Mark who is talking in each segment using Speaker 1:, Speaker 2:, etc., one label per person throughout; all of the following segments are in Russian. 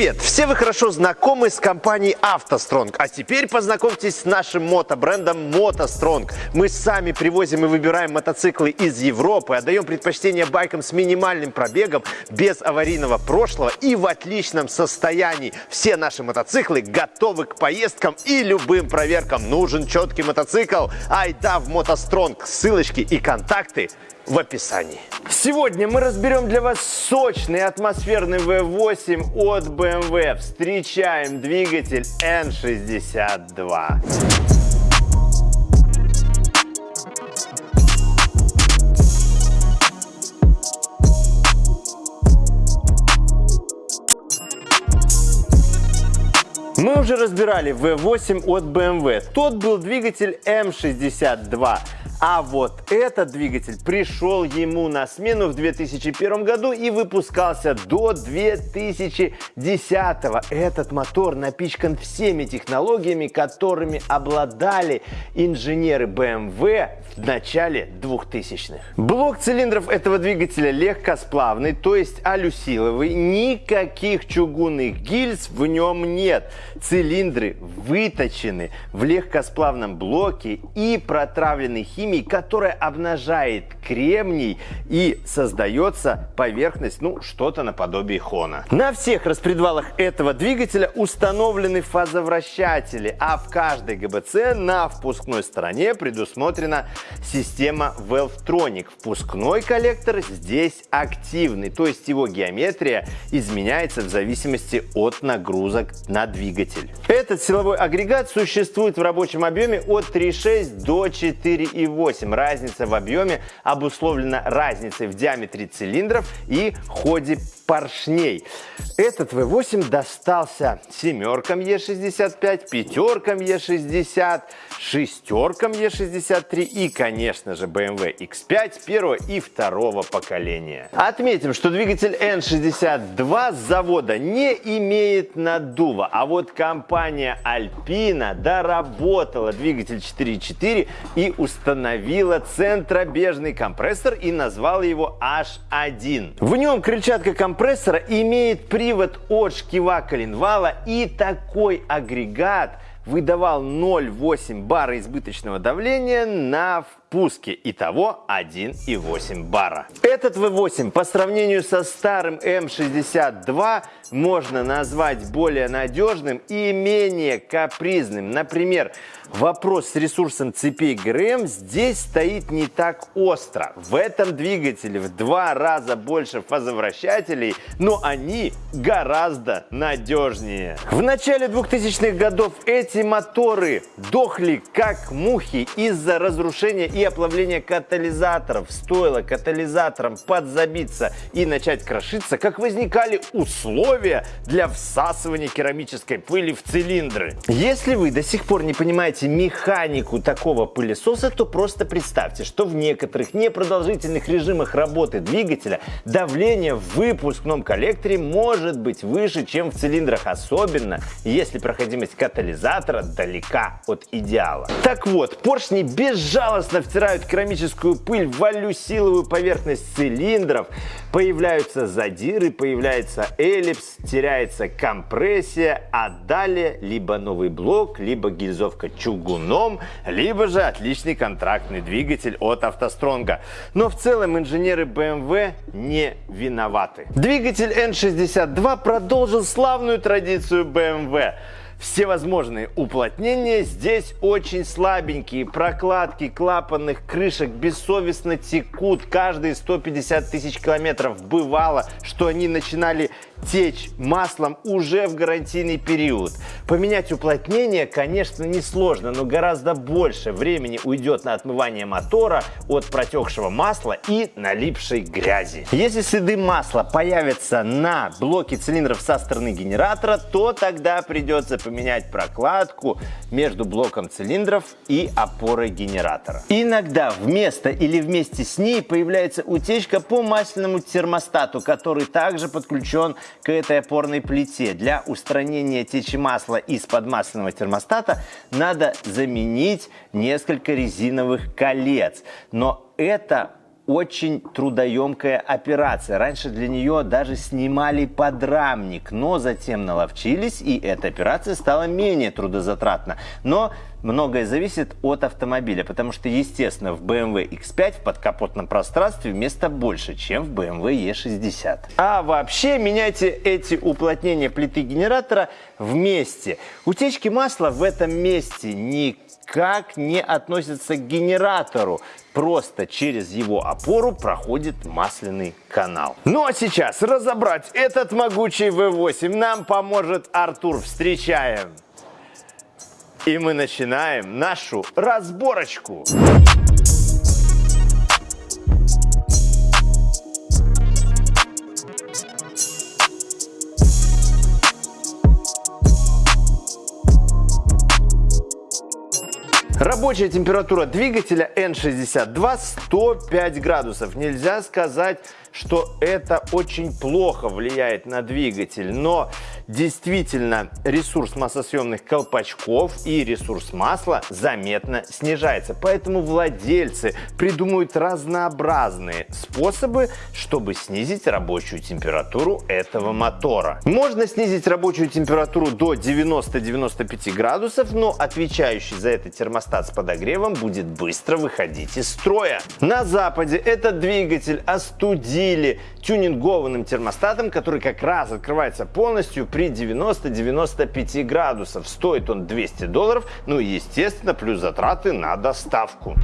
Speaker 1: Привет! Все вы хорошо знакомы с компанией «АвтоСтронг», а теперь познакомьтесь с нашим мотобрендом «МотоСтронг». Мы сами привозим и выбираем мотоциклы из Европы, отдаем предпочтение байкам с минимальным пробегом, без аварийного прошлого и в отличном состоянии. Все наши мотоциклы готовы к поездкам и любым проверкам. Нужен четкий мотоцикл? Айда в «МотоСтронг». Ссылочки и контакты в описании. Сегодня мы разберем для вас сочный атмосферный V8 от BMW. Встречаем двигатель N62. Мы уже разбирали V8 от BMW. Тот был двигатель M62. А вот этот двигатель пришел ему на смену в 2001 году и выпускался до 2010. Этот мотор напичкан всеми технологиями, которыми обладали инженеры BMW в начале 2000-х. Блок цилиндров этого двигателя легкосплавный, то есть алюсиловый. Никаких чугунных гильз в нем нет. Цилиндры выточены в легкосплавном блоке и протравлены химией химии, которая обнажает кремний и создается поверхность, ну, что-то наподобие хона. На всех распредвалах этого двигателя установлены фазовращатели, а в каждой ГБЦ на впускной стороне предусмотрена система Valvetronic. Впускной коллектор здесь активный, то есть его геометрия изменяется в зависимости от нагрузок на двигатель. Этот силовой агрегат существует в рабочем объеме от 3,6 до 4,8 8. Разница в объеме обусловлена разницей в диаметре цилиндров и ходе поршней. Этот V8 достался семеркам E65, пятеркам E60, шестеркам E63 и, конечно же, BMW X5 первого и второго поколения. Отметим, что двигатель N62 с завода не имеет наддува, а вот компания Alpina доработала двигатель 4.4 и установила центробежный компрессор и назвала его H1. В нем крыльчатка компрессора имеет привод от шкива коленвала и такой агрегат выдавал 0,8 бара избыточного давления на пуске. Итого 1,8 бара. Этот V8 по сравнению со старым M62 можно назвать более надежным и менее капризным. Например, вопрос с ресурсом цепей ГРМ здесь стоит не так остро. В этом двигателе в два раза больше фазовращателей, но они гораздо надежнее. В начале 2000-х годов эти моторы дохли как мухи из-за разрушения и оплавления катализаторов. Стоило катализаторам подзабиться и начать крошиться, как возникали условия для всасывания керамической пыли в цилиндры. Если вы до сих пор не понимаете механику такого пылесоса, то просто представьте, что в некоторых непродолжительных режимах работы двигателя давление в выпускном коллекторе может быть выше, чем в цилиндрах, особенно если проходимость катализатора далека от идеала. Так вот, поршни безжалостно втирают керамическую пыль в алюсиловую поверхность цилиндров, появляются задиры, появляется эллипс, теряется компрессия, а далее либо новый блок, либо гильзовка чугуном, либо же отличный контрактный двигатель от автостронга. Но в целом инженеры BMW не виноваты. Двигатель N62 продолжил славную традицию BMW. Всевозможные уплотнения здесь очень слабенькие. Прокладки клапанных крышек бессовестно текут. Каждые 150 тысяч километров бывало, что они начинали течь маслом уже в гарантийный период. Поменять уплотнение, конечно, несложно, но гораздо больше времени уйдет на отмывание мотора от протекшего масла и налипшей грязи. Если следы масла появятся на блоке цилиндров со стороны генератора, то тогда придется поменять прокладку между блоком цилиндров и опорой генератора. Иногда вместо или вместе с ней появляется утечка по масляному термостату, который также подключен к этой опорной плите. Для устранения течи масла из-под масляного термостата надо заменить несколько резиновых колец. Но это очень трудоемкая операция. Раньше для нее даже снимали подрамник, но затем наловчились, и эта операция стала менее трудозатратна. Но многое зависит от автомобиля, потому что, естественно, в BMW X5 в подкапотном пространстве места больше, чем в BMW E60. А вообще меняйте эти уплотнения плиты генератора вместе. Утечки масла в этом месте никак не относятся к генератору. Просто через его опору проходит масляный канал. Ну а сейчас разобрать этот могучий V8 нам поможет Артур. Встречаем! И мы начинаем нашу разборочку. Рабочая температура двигателя N62 105 градусов. Нельзя сказать, что это очень плохо влияет на двигатель, но действительно ресурс массосъемных колпачков и ресурс масла заметно снижается. Поэтому владельцы придумывают разнообразные способы, чтобы снизить рабочую температуру этого мотора. Можно снизить рабочую температуру до 90-95 градусов, но отвечающий за это термостат с подогревом будет быстро выходить из строя. На Западе этот двигатель остудили тюнингованным термостатом, который как раз открывается полностью при 90-95 градусов. Стоит он 200 долларов, ну и естественно плюс затраты на доставку.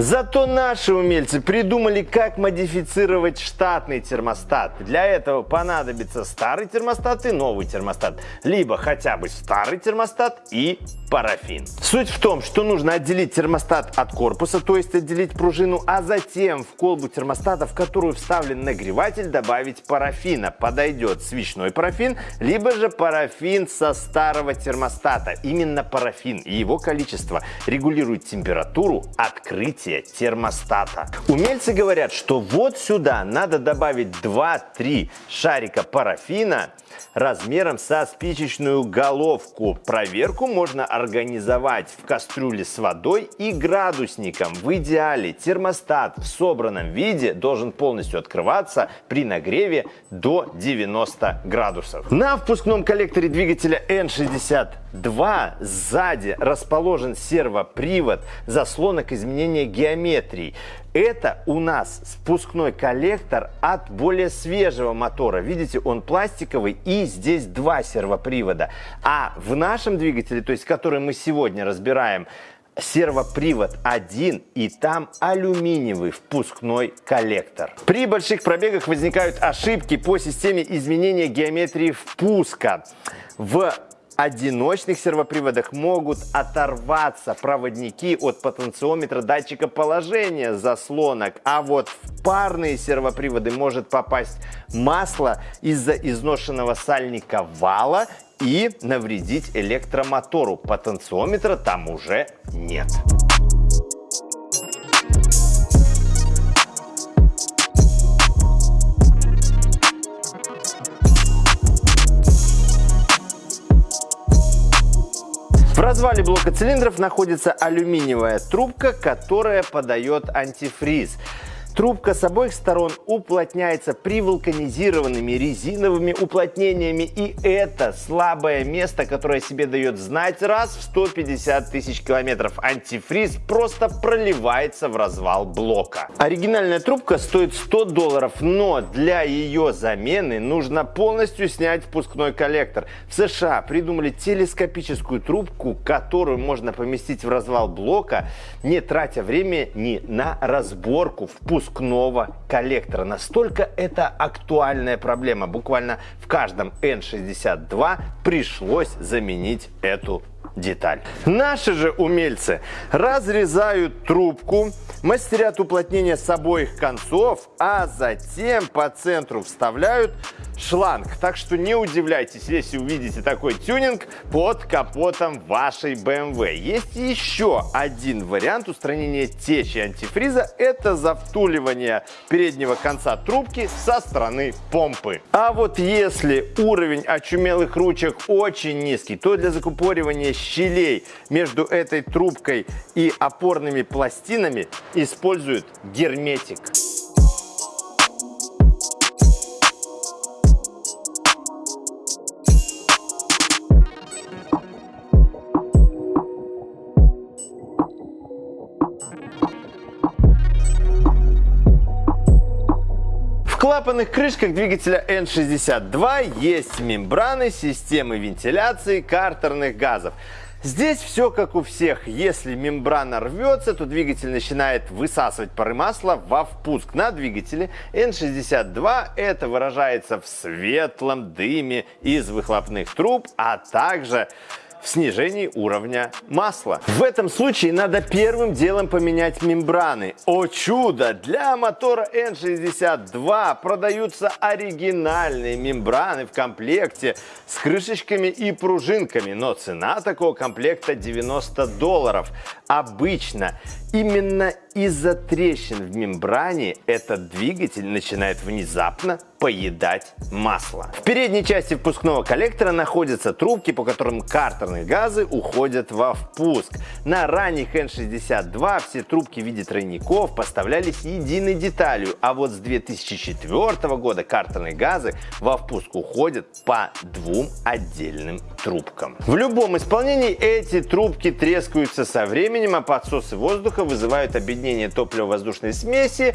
Speaker 1: Зато наши умельцы придумали, как модифицировать штатный термостат. Для этого понадобится старый термостат и новый термостат. Либо хотя бы старый термостат и парафин. Суть в том, что нужно отделить термостат от корпуса, то есть отделить пружину, а затем в колбу термостата, в которую вставлен нагреватель, добавить парафина. Подойдет свечной парафин, либо же парафин со старого термостата. Именно парафин и его количество регулирует температуру открытия термостата. Умельцы говорят, что вот сюда надо добавить 2-3 шарика парафина размером со спичечную головку. Проверку можно организовать в кастрюле с водой и градусником. В идеале термостат в собранном виде должен полностью открываться при нагреве до 90 градусов. На впускном коллекторе двигателя N62 сзади расположен сервопривод заслонок изменения геометрии. Это у нас спускной коллектор от более свежего мотора. Видите, он пластиковый и здесь два сервопривода. А в нашем двигателе, то есть который мы сегодня разбираем, сервопривод один и там алюминиевый впускной коллектор. При больших пробегах возникают ошибки по системе изменения геометрии впуска. В одиночных сервоприводах могут оторваться проводники от потенциометра датчика положения заслонок, а вот в парные сервоприводы может попасть масло из-за изношенного сальника вала и навредить электромотору. Потенциометра там уже нет. В развале блока цилиндров находится алюминиевая трубка, которая подает антифриз. Трубка с обоих сторон уплотняется привулканизированными резиновыми уплотнениями. И это слабое место, которое себе дает знать раз в 150 тысяч километров. Антифриз просто проливается в развал блока. Оригинальная трубка стоит 100 долларов, но для ее замены нужно полностью снять впускной коллектор. В США придумали телескопическую трубку, которую можно поместить в развал блока, не тратя время ни на разборку впускного выпускного коллектора. Настолько это актуальная проблема. Буквально в каждом N62 пришлось заменить эту деталь. Наши же умельцы разрезают трубку, мастерят уплотнение с обоих концов, а затем по центру вставляют шланг. Так что не удивляйтесь, если увидите такой тюнинг под капотом вашей BMW. Есть еще один вариант устранения течи антифриза. Это завтуливание переднего конца трубки со стороны помпы. А вот если уровень очумелых ручек очень низкий, то для закупоривания щелей между этой трубкой и опорными пластинами используют герметик. Клапанных крышках двигателя N62 есть мембраны системы вентиляции картерных газов. Здесь все как у всех. Если мембрана рвется, то двигатель начинает высасывать пары масла во впуск. На двигателе N62 это выражается в светлом дыме из выхлопных труб, а также в снижении уровня масла. В этом случае надо первым делом поменять мембраны. О чудо! Для мотора N62 продаются оригинальные мембраны в комплекте с крышечками и пружинками, но цена такого комплекта 90 долларов. Обычно именно из-за трещин в мембране этот двигатель начинает внезапно поедать масло. В передней части впускного коллектора находятся трубки, по которым картерные газы уходят во впуск. На ранних N62 все трубки в виде тройников поставлялись единой деталью, а вот с 2004 года картерные газы во впуск уходят по двум отдельным трубкам. В любом исполнении эти трубки трескаются со временем, а подсосы воздуха вызывают объединение топливо-воздушной смеси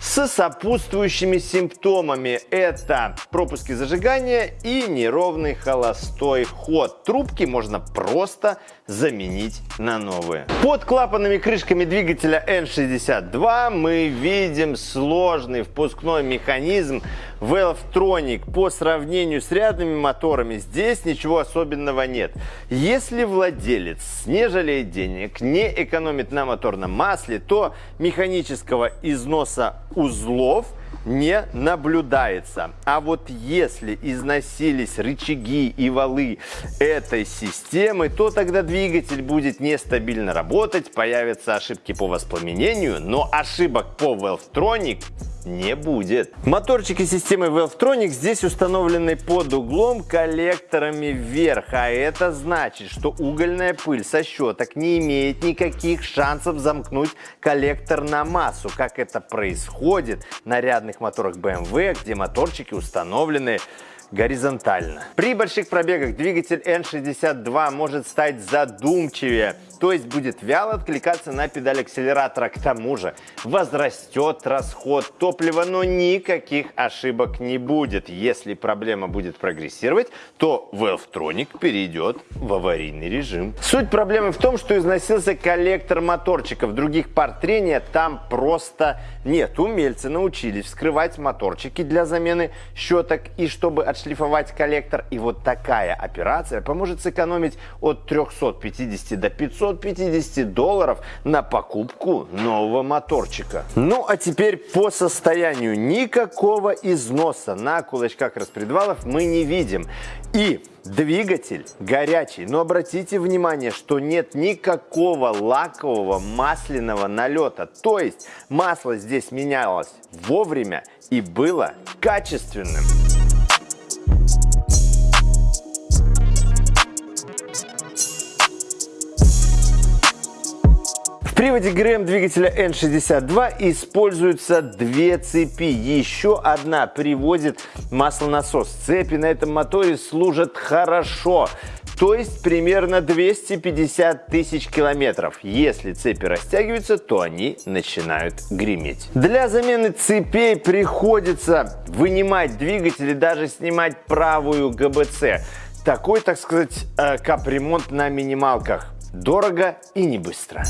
Speaker 1: с сопутствующими симптомами это пропуски зажигания и неровный холостой ход. Трубки можно просто заменить на новые. Под клапанными крышками двигателя N62 мы видим сложный впускной механизм Valvetronic. По сравнению с рядными моторами здесь ничего особенного нет. Если владелец не жалеет денег, не экономит на моторном масле, то механического износа узлов – не наблюдается. А вот если износились рычаги и валы этой системы, то тогда двигатель будет нестабильно работать, появятся ошибки по воспламенению, но ошибок по Valvetronic не будет. Моторчики системы Valvetronic здесь установлены под углом коллекторами вверх, а это значит, что угольная пыль со щеток не имеет никаких шансов замкнуть коллектор на массу, как это происходит на рядных моторах BMW, где моторчики установлены горизонтально. При больших пробегах двигатель N62 может стать задумчивее, то есть будет вяло откликаться на педаль акселератора. К тому же возрастет расход топлива, но никаких ошибок не будет. Если проблема будет прогрессировать, то Valvetronic перейдет в аварийный режим. Суть проблемы в том, что износился коллектор моторчиков. Других пар трения там просто нет. Умельцы научились вскрывать моторчики для замены щеток и чтобы отшлифовать коллектор. И вот такая операция поможет сэкономить от 350 до 550 долларов на покупку нового моторчика. Ну а теперь по состоянию. Никакого износа на кулачках распредвалов мы не видим. И Двигатель горячий, но обратите внимание, что нет никакого лакового масляного налета. То есть масло здесь менялось вовремя и было качественным. Приводе ГРМ двигателя N62 используются две цепи. Еще одна приводит маслонасос. Цепи на этом моторе служат хорошо то есть примерно 250 тысяч километров. Если цепи растягиваются, то они начинают греметь. Для замены цепей приходится вынимать двигатель и даже снимать правую ГБЦ. Такой, так сказать, э, капремонт на минималках. Дорого и не быстро.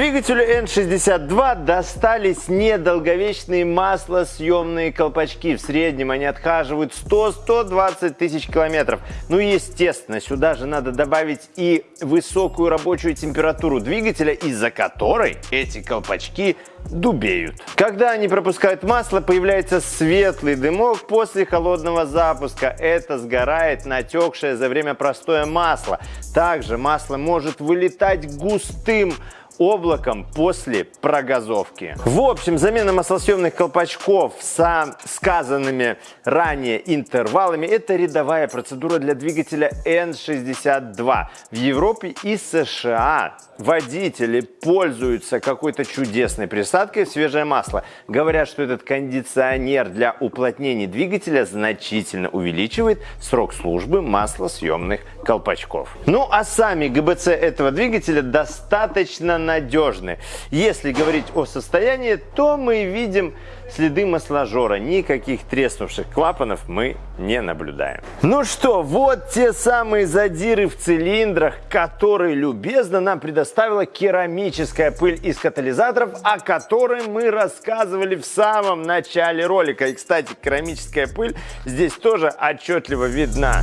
Speaker 1: Двигателю N62 достались недолговечные маслосъемные колпачки. В среднем они отхаживают 100-120 тысяч километров. Ну, естественно, сюда же надо добавить и высокую рабочую температуру двигателя, из-за которой эти колпачки дубеют. Когда они пропускают масло, появляется светлый дымок после холодного запуска. Это сгорает натекшее за время простоя масло. Также масло может вылетать густым облаком после прогазовки. В общем, замена маслосъемных колпачков со сказанными ранее интервалами – это рядовая процедура для двигателя N62. В Европе и США водители пользуются какой-то чудесной присадкой в свежее масло. Говорят, что этот кондиционер для уплотнения двигателя значительно увеличивает срок службы маслосъемных колпачков. Ну а сами ГБЦ этого двигателя достаточно надежны. Если говорить о состоянии, то мы видим следы масложора. Никаких треснувших клапанов мы не наблюдаем. Ну что, вот те самые задиры в цилиндрах, которые любезно нам предоставила керамическая пыль из катализаторов, о которой мы рассказывали в самом начале ролика. И, кстати, керамическая пыль здесь тоже отчетливо видна.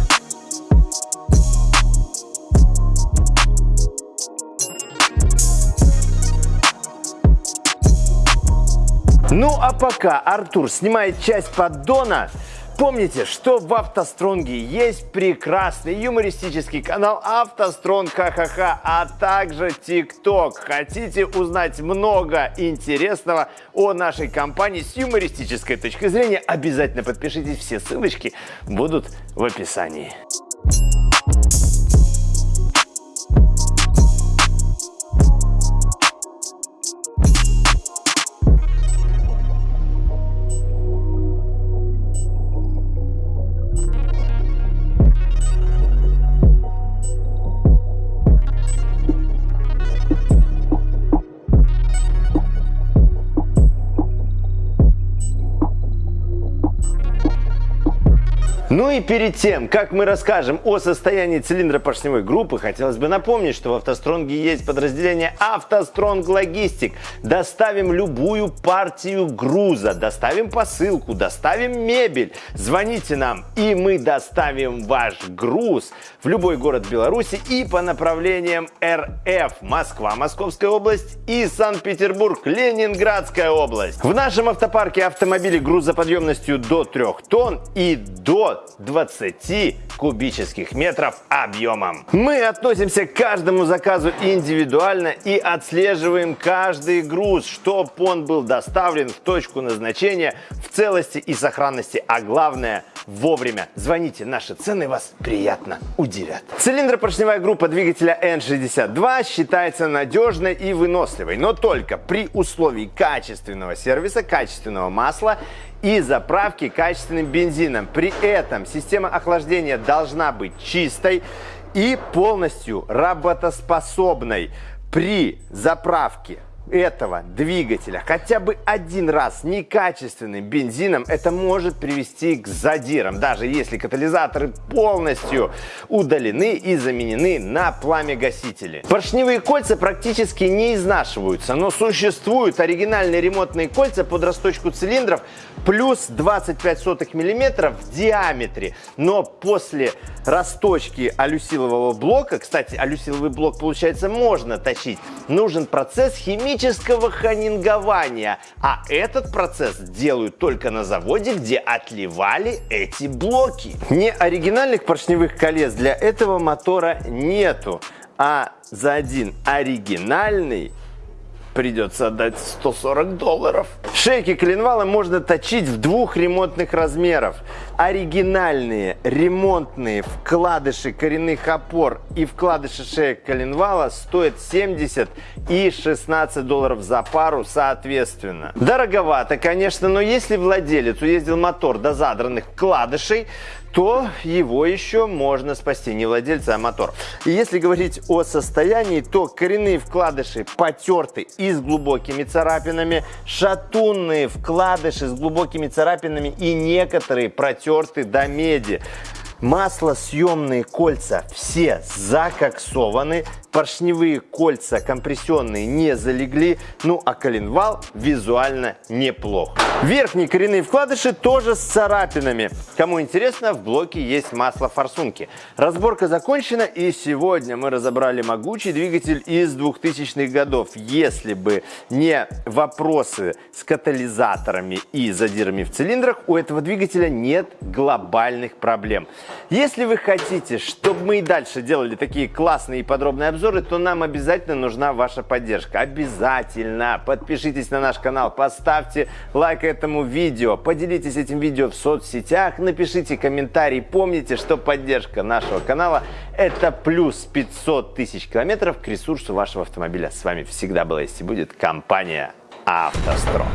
Speaker 1: Ну а пока Артур снимает часть поддона, Помните, что в автостронге есть прекрасный юмористический канал автостронг ха-ха-ха, а также ТикТок. Хотите узнать много интересного о нашей компании с юмористической точки зрения, обязательно подпишитесь, все ссылочки будут в описании. Ну и перед тем, как мы расскажем о состоянии цилиндра поршневой группы, хотелось бы напомнить, что в автостронге есть подразделение автостронг логистик. Доставим любую партию груза, доставим посылку, доставим мебель. Звоните нам, и мы доставим ваш груз в любой город Беларуси и по направлениям РФ. Москва, Московская область и Санкт-Петербург, Ленинградская область. В нашем автопарке автомобили грузоподъемностью до 3 тонн и до 20 кубических метров объемом. Мы относимся к каждому заказу индивидуально и отслеживаем каждый груз, чтобы он был доставлен в точку назначения в целости и сохранности, а главное вовремя. Звоните, наши цены вас приятно удивят. Цилиндропоршневая группа двигателя N62 считается надежной и выносливой, но только при условии качественного сервиса, качественного масла и заправки качественным бензином. При этом система охлаждения должна быть чистой и полностью работоспособной при заправке этого двигателя хотя бы один раз некачественным бензином, это может привести к задирам, даже если катализаторы полностью удалены и заменены на пламя-гасители. Поршневые кольца практически не изнашиваются, но существуют оригинальные ремонтные кольца под расточку цилиндров плюс 25 сотых миллиметров в диаметре. Но после расточки алюсилового блока, кстати, алюсиловый блок, получается, можно точить, нужен процесс химии химического ханингования. А этот процесс делают только на заводе, где отливали эти блоки. Не оригинальных поршневых колец для этого мотора нету. А за один оригинальный придется отдать 140 долларов. Шейки коленвала можно точить в двух ремонтных размеров. Оригинальные ремонтные вкладыши коренных опор и вкладыши шеек коленвала стоят 70 и 16 долларов за пару соответственно. Дороговато, конечно, но если владелец уездил мотор до задранных вкладышей, то его еще можно спасти, не владельца, а мотор. И если говорить о состоянии, то коренные вкладыши потерты и с глубокими царапинами, шатунные вкладыши с глубокими царапинами и некоторые протерты до меди. Маслосъемные кольца все закоксованы, поршневые кольца компрессионные не залегли, ну а коленвал визуально неплох. Верхние коренные вкладыши тоже с царапинами. Кому интересно, в блоке есть масло форсунки. Разборка закончена и сегодня мы разобрали могучий двигатель из 2000-х годов. Если бы не вопросы с катализаторами и задирами в цилиндрах, у этого двигателя нет глобальных проблем. Если вы хотите, чтобы мы и дальше делали такие классные и подробные обзоры, то нам обязательно нужна ваша поддержка. Обязательно подпишитесь на наш канал, поставьте лайк этому видео, поделитесь этим видео в соцсетях, напишите комментарий. Помните, что поддержка нашего канала это плюс 500 тысяч километров к ресурсу вашего автомобиля. С вами всегда была есть и будет компания «АвтоСтрок».